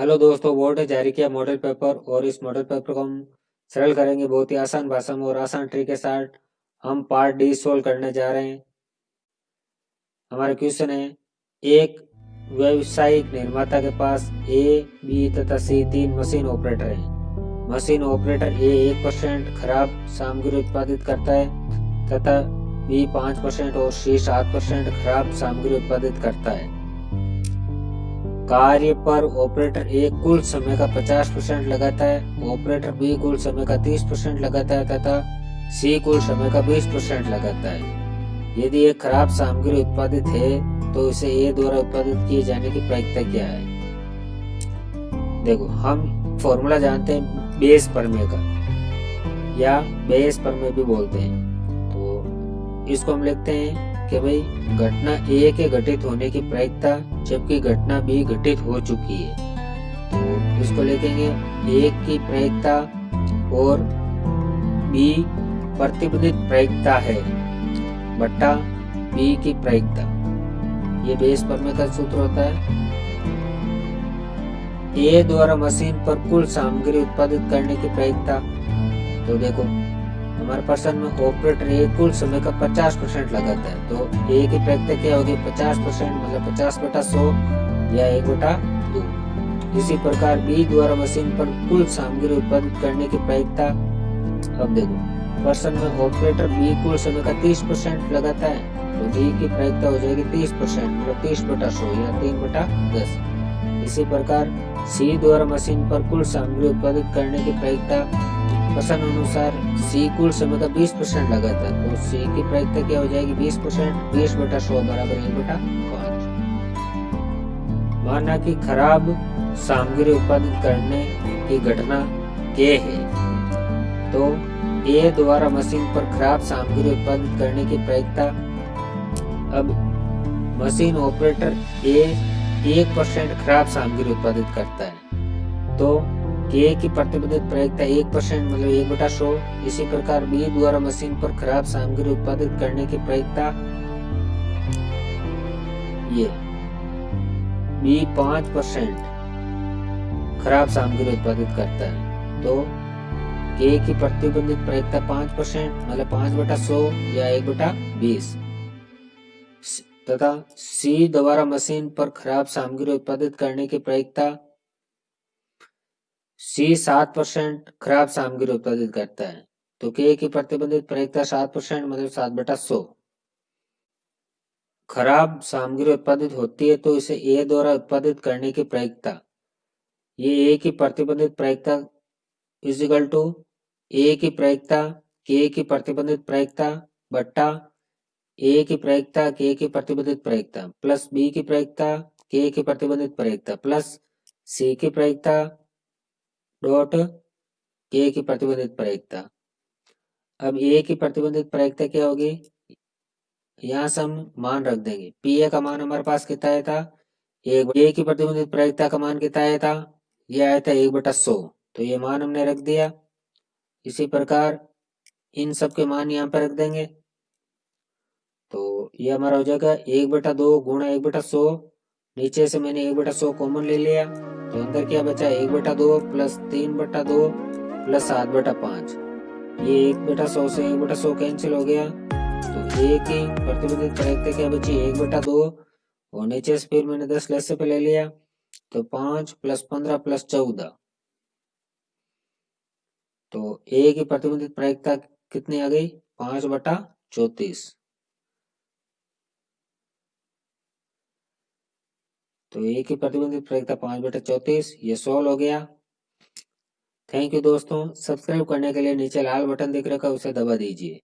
Hello दोस्तों, board ने जारी किया मॉडल पेपर और इस मॉडल पेपर को हम सरल करेंगे बहुत ही आसान भाषा में और आसान ट्रिक के साथ हम पार्ट डी सोल्व करने जा रहे हैं। हमारा क्वेश्चन है, एक व्यवसायिक निर्माता के पास ए बी तथा सी तीन मशीन ऑपरेटर हैं। मशीन ऑपरेटर ए एक परसेंट खराब सामग्री उत्पादित करता है तथा बी पाँच परसेंट और सी सात परसेंट खराब सामग्री उत्पादित करता है। कार्य पर ऑपरेटर ए कुल समय का 50 परसेंट लगाता है ऑपरेटर बी कुल समय का 30 परसेंट लगाता है तथा सी कुल समय का 20 परसेंट लगाता है। यदि एक खराब सामग्री उत्पादित है तो इसे ए द्वारा उत्पादित किए जाने की प्रायिकता क्या है? देखो, हम फॉर्मूला जानते हैं बेस परमे का, या बेस परमे भी बोलते हैं। तो इसको हम लिखते हैं कि भाई, घटना ए के घटित होने की प्रायिकता, जबकि घटना बी घटित हो चुकी है। तो इसको लिखेंगे ए की प्रायिकता और बी प्रतिबंधित प्रायिकता है, बट्टा बी की प्रायिकता। ये बेस पर में का सूत्र होता है। ए द्वारा मशीन पर कुल सामग्री उत्पादित करने की प्रायिकता। तो देखो हमारे पर्सन में ऑपरेटर ए कुल समय का 50 परसेंट लगाता है। तो ए की प्रायिकता क्या होगी? 50 परसेंट मतलब 50 बटा सौ या एक बटा दो। इसी प्रकार बी द्वारा मशीन पर कुल सामग्री उत्पादित करने की प्रायिकता अब देखो पर्सन में ऑपरेटर बी कुल समय का 30 परसेंट लगाता है। तो बी की प्रायिकता हो जाएगी 30 परसेंट मतलब तीस बटा सौ या तीन बटा दस। इसी प्रकार सी द्वारा मशीन पर कुल सामग्री उत्पादित करने की प्रायिकता पसंद अनुसार सी कुल समय का 20 परसेंट लगाता है तो सी की प्रायिकता क्या हो जाएगी? 20 परसेंट। बीस बटा सौ बराबर एक बटा पाँच। माना कि खराब सामग्री उत्पादित करने की घटना के है। तो ए द्वारा मशीन पर खराब सामग्री उत्पादित करने की प्रायिकता अब मशीन ऑपरेटर ए एक परसेंट खराब सामग्री उत्पादित करता है। तो के की प्रतिबंधित प्रायिकता एक परसेंट मतलब एक बटा सौ इसी प्रकार बी द्वारा मशीन पर खराब सामग्री उत्पादित करने की प्रायिकता ये। बी पाँच परसेंट खराब सामग्री उत्पादित करता है। तो के की प्रतिबंधित प्रायिकता पाँच परसेंट मतलब पाँच बटा सौ या एक बटा बीस। तथा सी द्वारा मशीन पर खराब सामग्री उत्पादित करने की प्रायिकता सी सात परसेंट खराब सामग्री उत्पादित करता है। तो के की प्रतिबंधित प्रयोगता सात परसेंट मतलब सात बटा सौ। खराब सामग्री उत्पादित होती है तो इसे ए द्वारा उत्पादित करने की प्रायिकता ये ए की प्रतिबंधित प्रायिकता इजिकल टू ए की प्रयोगता के की प्रतिबंधित प्रायिकता बट्टा ए की प्रयोगता के की प्रतिबंधित प्रायिकता प्लस बी की प्रयोगता के की प्रतिबंधित प्रयोगता प्लस सी की प्रायिकता डॉट ए की प्रतिबंधित प्रायिकता अब ए की प्रतिबंधित प्रायिकता क्या होगी? यहाँ से हम मान रख देंगे। पी ए का मान हमारे पास कितना आया था? एक ए की प्रतिबंधित प्रायिकता का मान कितना आया था? ये आया था एक बटा सौ। तो ये मान हमने रख दिया। इसी प्रकार इन सब के मान यहाँ पे रख देंगे। तो ये हमारा हो जाएगा एक बटा दो गुणा एक बटा सौ। नीचे से मैंने एक बटा सौ कॉमन ले लिया। तो अंदर क्या बचा? एक बटा दो प्लस तीन बटा दो प्लस सात बटा पाँच। ये एक बटा सौ से एक बटा सौ कैंसिल हो गया। तो एक ही प्रतिबंधित प्रायिकता क्या बची? एक बटा दो। और नीचे से फिर मैंने दस लस पे ले लिया। तो पाँच प्लस पंद्रह प्लस चौदह। तो एक ही प्रतिबंधित प्रायिकता कितनी आ गई? पाँच बटा चौतीस। तो ए की प्रतिबंधित प्रयोगता पाँच बटे चौतीस, ये सोल्व हो गया। थैंक यू दोस्तों। सब्सक्राइब करने के लिए नीचे लाल बटन दिख रखा है, उसे दबा दीजिए।